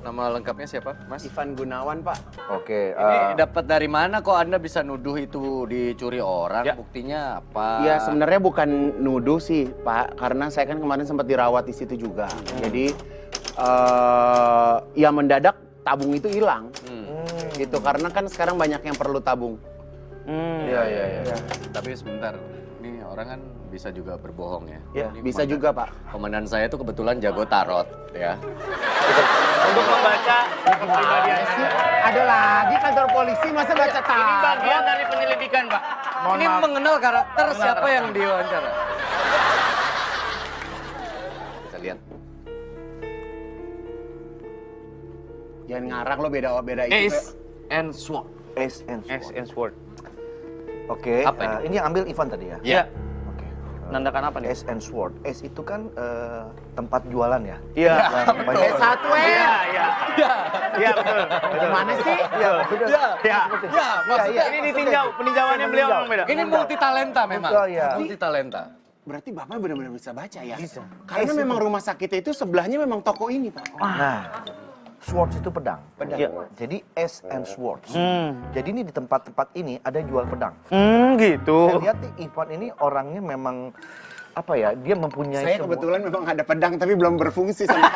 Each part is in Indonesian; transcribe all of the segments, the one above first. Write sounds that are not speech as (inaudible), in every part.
Nama lengkapnya siapa, Mas? Ivan Gunawan, Pak. Oke. Ini eh, dapat dari mana kok Anda bisa nuduh itu dicuri orang? Ya. Buktinya apa? Ya sebenarnya bukan nuduh sih, Pak, karena saya kan kemarin sempat dirawat di situ juga. Jadi eh ya mendadak tabung itu hilang. Hmm. Gitu karena kan sekarang banyak yang perlu tabung. Hmm. Iya, iya, iya. Tapi sebentar, ini orang kan bisa juga berbohong ya. Ya, Ini bisa komandan- juga, Pak. Komandan saya tuh kebetulan jago tarot ya. Untuk membaca kepribadian. Ada lagi kantor polisi masa baca Ini bagian dari penyelidikan, Pak. Mohon ini maaf. mengenal karakter Mengenal siapa karakter. yang diwawancara. Kita lihat. Jangan ngarang lo beda beda itu. Ace and Sword. Ace and S Sword. and Sword. Oke. Apa ini? eh, ini yang ambil Ivan tadi ya. Ya. Oke. Menandakan apa nih? Ace and Sword. Ace itu kan eh, tempat jualan ya. Iya. Satu Iya, ya. iya. Iya, betul. betul. Mana sih? Iya, sudah. Ya, Ya. ya, maksudnya Ini ditinjau, peninjauannya beliau memang beda. ini multi talenta memang. Iya. Multi talenta. Berarti Bapak benar-benar bisa baca ya? Bisa. Karena memang rumah sakit itu sebelahnya memang toko ini, Pak. Nah, swords itu pedang. Pedang. Iya. Jadi S and swords. Hmm. Jadi ini di tempat-tempat ini ada jual pedang. Hmm, gitu. Saya lihat nih Ivan ini orangnya memang apa ya? Dia mempunyai Saya sebuah- kebetulan memang ada pedang tapi belum berfungsi sama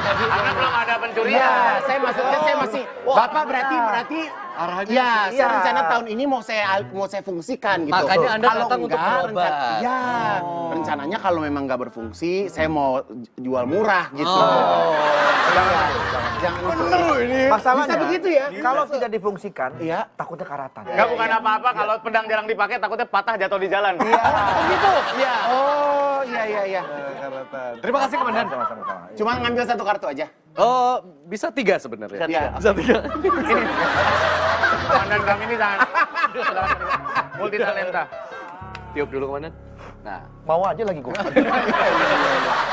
Karena (laughs) belum ada pencurian. Iya, saya maksudnya saya masih Bapak berarti berarti Arahnya ya, saya iya. rencana tahun ini mau saya mau saya fungsikan gitu. Makanya Anda kalau datang untuk enggak, berobat. rencan- Ya, rencananya kalau memang nggak berfungsi, saya mau jual murah gitu. Oh. Jangan, jangan bener ini. Masalahnya Bisa begitu ya? Kalau tidak difungsikan, Iya. takutnya karatan. Enggak bukan apa-apa kalau pedang jarang dipakai takutnya patah jatuh di jalan. Iya. (laughs) Oh gitu? Iya. Oh, iya iya iya. Terima kasih komandan. Sama-sama. sama. Cuma ngambil satu kartu aja. Oh, bisa tiga sebenarnya. Iya. Bisa tiga. Komandan kami ini sangat multi talenta. Tiup dulu komandan. Nah, Mau aja lagi gua. (laughs)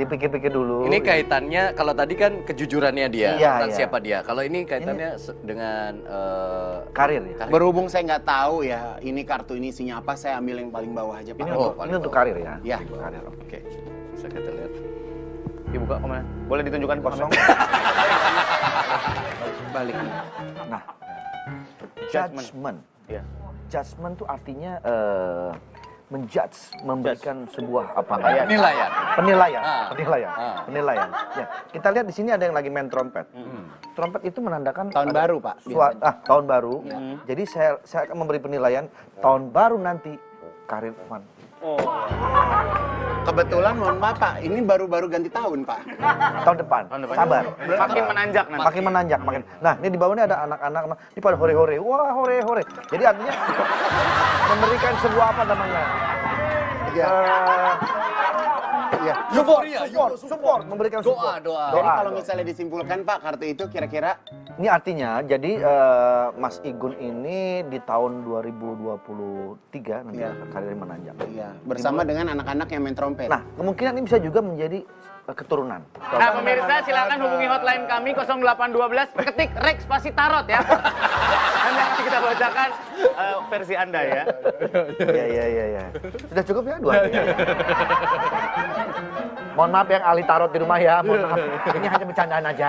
Dipikir-pikir dulu. ini kaitannya kalau tadi kan kejujurannya dia Iya, tentang iya. siapa dia. Kalau ini kaitannya se- dengan eh, karir ya. karir. Berhubung saya nggak tahu ya, ini kartu ini isinya apa, saya ambil yang paling bawah aja, Pak. Ini Oh, untuk, paling ini untuk karir ya. Ya. Karir. oke. Oke, bisa kita lihat. Dibuka komandan. Boleh ditunjukkan Kosong. kosong. (laughs) Balik. Nah, Judgment. judgment. Iya. Judgment itu artinya eh, menjudge, memberikan sebuah apa namanya? Penilaian. Penilaian, Ah. penilaian, Ah. penilaian. Ya, kita lihat di sini ada yang lagi main trompet. Trompet itu menandakan Tahun baru, Pak, biasanya. ah, tahun baru. Jadi saya saya akan memberi penilaian tahun baru nanti karir Van. Kebetulan mohon maaf Pak, ini baru-baru ganti tahun Pak. Tahun depan. Tahun depan. Sabar. Makin menanjak nanti. Makin menanjak, makin. Nah, ini di bawah ini ada anak-anak, ini pada hore-hore. Wah, hore-hore. Jadi artinya (laughs) memberikan sebuah apa namanya? Iya. Eh, Iya. Support, Euforia, support, support, memberikan Doa, support. doa. Jadi kalau doa. misalnya disimpulkan Pak, kartu itu kira-kira Ini artinya, jadi eh, Mas Igun ini di tahun 2023 nanti Iya. karirnya menanjak. iya, bersama dengan anak-anak yang main trompet. Nah, kemungkinan ini bisa juga menjadi eh, keturunan. Nah, pemirsa silakan hubungi hotline kami 0812 ketik Rex spasi tarot ya. Anda nanti kita bacakan eh, versi Anda ya. Iya, iya, iya, iya. Sudah cukup ya dua. ya? Mohon maaf yang ahli tarot di rumah ya, mohon maaf. Ini hanya bercandaan aja.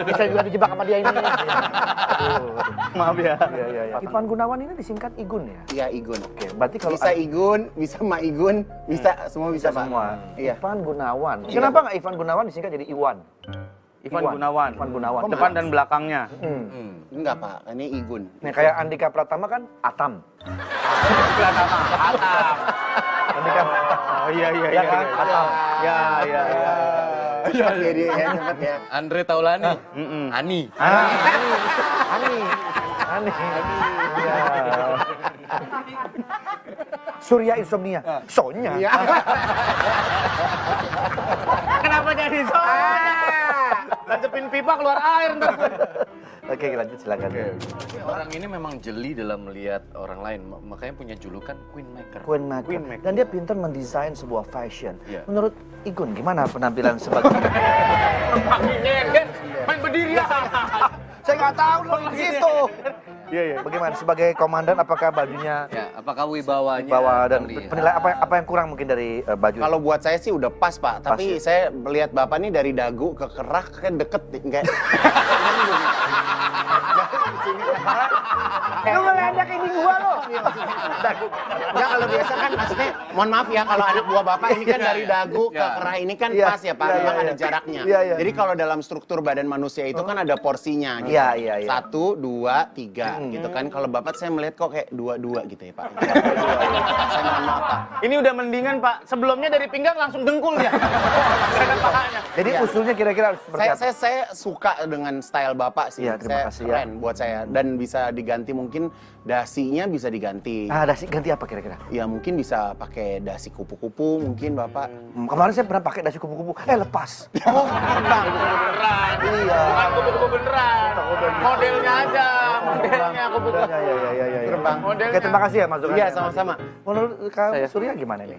Bisa juga dijebak sama dia ini. Aduh. Maaf ya. Iya, iya, iya. Ivan Gunawan ini disingkat Igun ya? Iya, Igun. Oke, berarti kalau Bisa Igun, bisa Ma Igun, bisa semua bisa, bisa Pak. semua. Iya. Ivan Gunawan. Kenapa nggak Ivan Gunawan disingkat jadi Iwan? Ivan Iwan. Gunawan. Ivan Gunawan. Depan dan belakangnya. Hmm. Hmm. Enggak Pak, ini Igun. Nah, kayak Andika Pratama kan Atam. (laughs) Belakang. Atam. Andika Oh iya iya Ya kan? Atam. Ya iya iya. Cepat ya dia ya, cepat ya. Andre Taulani. Mm-mm. Ani. Ah, Ani. Ani. Ani. Ya. Surya Insomnia. Sonya. Iya. (laughs) Kenapa jadi soalnya? Lancepin pipa keluar air ntar. (laughs) Oke, lanjut silakan. Orang ini memang jeli dalam melihat orang lain, ma- makanya punya julukan Queen Maker. Queen Maker. Queen Maker. Dan dia pintar mendesain sebuah fashion. Iya. Menurut Igun, gimana penampilan sebagai... Main berdiri ya. (laughs) Saya nggak tahu loh di situ. Iya, iya. Bagaimana sebagai komandan apakah bajunya Ya, apakah wibawanya bawa dan terlihat? penilai apa apa yang kurang mungkin dari eh, baju? Kalau buat saya sih udah pas pak, tapi ya? saya melihat bapak nih dari dagu ke kerah kayak deket nih, kayak (laughs) lu ngeledak ini gua lo. Enggak kalau biasa kan maksudnya mohon maaf ya kalau anak buah bapak ini kan dari dagu ke Iya. kerah ini kan Iya, pas ya Pak, iya, memang iya, ada iya. jaraknya. Iya, iya. Jadi kalau dalam struktur badan manusia itu kan ada porsinya gitu. Iya, iya, iya. Satu, dua, tiga gitu kan. Kalau bapak saya melihat kok kayak dua-dua gitu ya Pak. (laughs) saya mohon maaf Pak. Ini udah mendingan Pak. Sebelumnya dari pinggang langsung dengkul. Karena pahanya. Jadi Iya. usulnya kira-kira harus seperti Saya, apa? saya, saya suka dengan style bapak sih. Iya, terima saya kasih ya. keren buat saya dan bisa diganti mungkin dasinya bisa diganti. Ah, dasi ganti apa kira-kira? Ya mungkin bisa pakai dasi kupu-kupu mungkin bapak. Hmm, kemarin saya pernah pakai dasi kupu-kupu, eh lepas. (laughs) Oh, bang. Beneran. Iya. Bukan kupu-kupu beneran. Modelnya aja. Modelnya kupu-kupu. Ya, ya, ya, ya, ya. Terbang. Modelnya. Oke, terima kasih ya masukannya. Iya, sama-sama. Menurut Kak Saya. Surya gimana nih?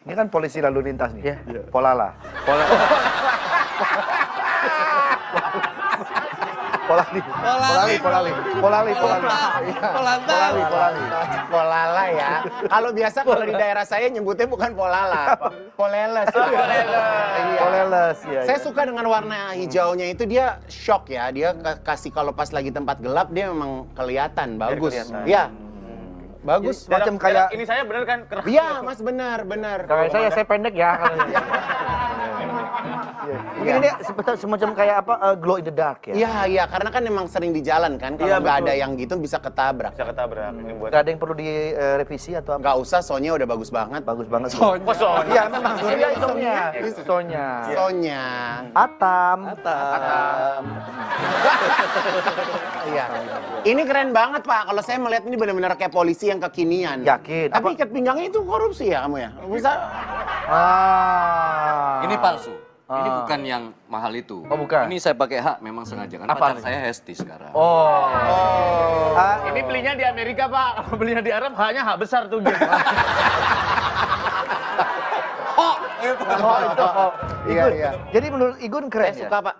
Ini kan polisi lalu lintas nih. Iya. Polala. Pola (laughs) Polali. Polali, polali. Polali, polali. Polali, polali. Polala ya. Kalau biasa kalau di daerah saya nyebutnya bukan polala, poleles. Iya. Poleles, ya. Saya suka dengan warna hijaunya itu dia shock ya. Dia ka- kasih kalau pas lagi tempat gelap dia memang kelihatan bagus. Iya. Bagus. Macam kayak Ini saya bener kan? Iya, Mas benar, benar. Kalau saya saya pendek ya kalau (laughs) Mungkin ini semacam kayak apa eh, glow in the dark ya. Iya, iya, karena kan emang sering di jalan kan. Kalau Iya, nggak ada yang gitu bisa ketabrak. Bisa ketabrak. Ini buat Gak ada yang perlu direvisi atau apa? Nggak usah, soalnya udah bagus banget. Bagus banget. Oh, Sonya. Iya, memang Surya Sonya. Sonya. Sonya. Atam. Atam. (laughs) Iya. Ini keren banget Pak. Kalau saya melihat ini benar-benar kayak polisi yang kekinian. Yakin. Tapi Apa- ikat pinggangnya itu korupsi ya kamu ya? Bisa. Ah. Ini palsu. Ini Ah. bukan yang mahal itu. Oh, bukan? Ini saya pakai hak memang sengaja kan Apa pacar nih? saya Hesti sekarang. Oh. Ah, Ini belinya di Amerika, Pak. Kalau (laughs) belinya di Arab hanya hak besar tuh gitu. (laughs) oh, itu. Oh. Iya, Igun. iya. Jadi menurut Igun keren Saya ya? suka Pak.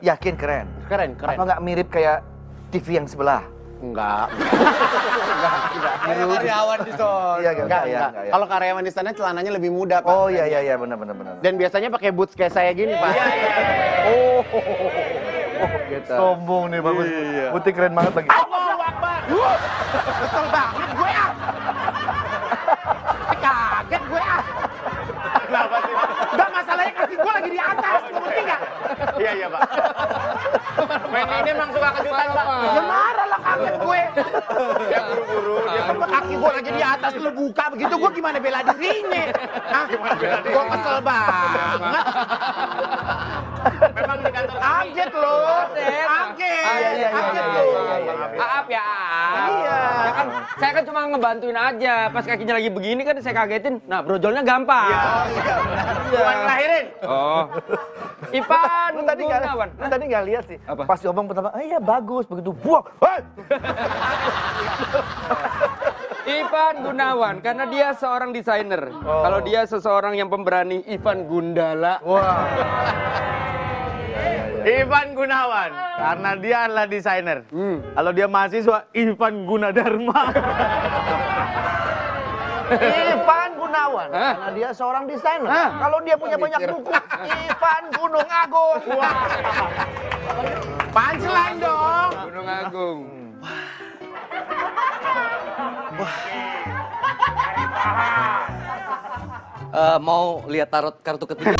Yakin keren. Keren, keren. Apa nggak mirip kayak TV yang sebelah? Enggak. karyawan di sana. Iya, Enggak, ya, enggak. enggak ya. Kalau karyawan di sana celananya lebih muda Pak. Oh iya iya iya benar benar benar. Dan biasanya pakai boots kayak saya gini Pak. Oh, sombong nih bagus. Putih keren banget lagi. Allahu Akbar. Kesel banget gue ah. Kaget gue ah. Kenapa sih? Enggak masalahnya kaki gue lagi di atas. Ngerti nggak? Iya, iya, Pak. Main ini emang suka kejutan, Pak. Ya marah kaget gue. Dia buru-buru, dia Kan kaki gue lagi di atas lu buka begitu gue gimana bela dirinya? Hah? Gue kesel banget. (laughs) memang di kantor kami. Kaget lo. Kaget. Iya, iya, iya, Kaget iya, lo. iya, iya, iya. Maaf ya. Iya. Ya kan, saya kan cuma ngebantuin aja. Pas kakinya lagi begini kan saya kagetin. Nah, brojolnya gampang. Bukan ngelahirin. Oh. Ipan Lu tadi nggak Gunawan. lu tadi nggak lihat sih. Apa? Pas ngomong pertama, ah, iya bagus begitu. Buang. Hei! Ivan Gunawan karena dia seorang desainer. Kalau dia seseorang yang pemberani Ivan Gundala. Wah. Ivan Gunawan. Karena dia adalah desainer. Kalau dia mahasiswa, Ivan Gunadarma. Ivan Gunawan, Hah? karena dia seorang desainer. Hah? Kalau dia punya banyak buku, Ivan Gunung Agung. Punchline dong. Gunung Agung. Eh, mau lihat tarot kartu ketiga?